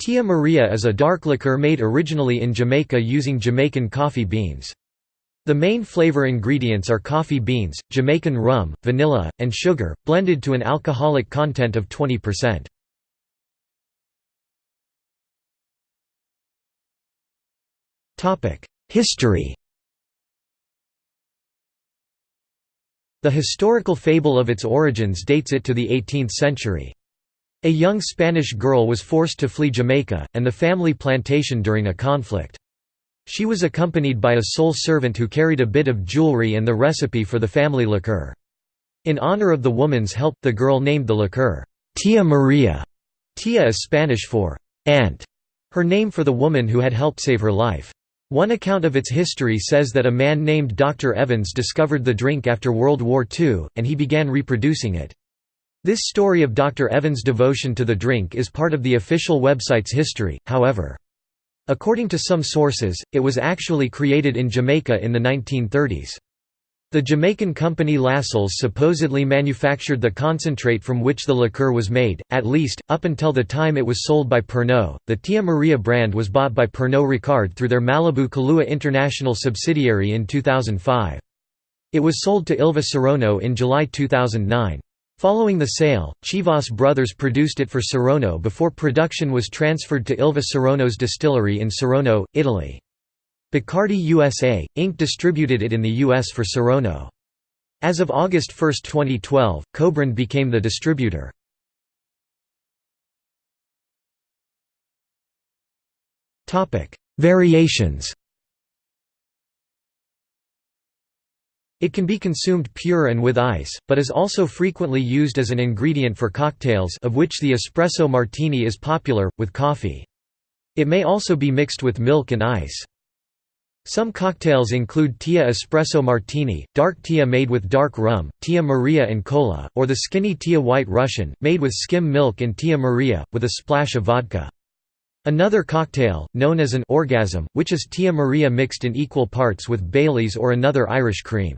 Tia Maria is a dark liquor made originally in Jamaica using Jamaican coffee beans. The main flavor ingredients are coffee beans, Jamaican rum, vanilla, and sugar, blended to an alcoholic content of 20%. History The historical fable of its origins dates it to the 18th century. A young Spanish girl was forced to flee Jamaica, and the family plantation during a conflict. She was accompanied by a sole servant who carried a bit of jewelry and the recipe for the family liqueur. In honor of the woman's help, the girl named the liqueur, Tia Maria. Tia is Spanish for aunt, her name for the woman who had helped save her life. One account of its history says that a man named Dr. Evans discovered the drink after World War II, and he began reproducing it. This story of Dr. Evans' devotion to the drink is part of the official website's history, however. According to some sources, it was actually created in Jamaica in the 1930s. The Jamaican company Lascelles supposedly manufactured the concentrate from which the liqueur was made, at least, up until the time it was sold by Pernod. The Tia Maria brand was bought by Pernod Ricard through their Malibu Kahlua International subsidiary in 2005. It was sold to Illva Saronno in July 2009. Following the sale, Chivas Brothers produced it for Saronno before production was transferred to Illva Saronno's distillery in Saronno, Italy. Bacardi USA, Inc. distributed it in the U.S. for Saronno. As of August 1, 2012, Cobrand became the distributor. Variations It can be consumed pure and with ice, but is also frequently used as an ingredient for cocktails of which the espresso martini is popular, with coffee. It may also be mixed with milk and ice. Some cocktails include Tia Espresso Martini, dark Tia made with dark rum, Tia Maria and cola, or the skinny Tia White Russian, made with skim milk and Tia Maria, with a splash of vodka. Another cocktail, known as an orgasm, which is Tia Maria mixed in equal parts with Baileys or another Irish cream.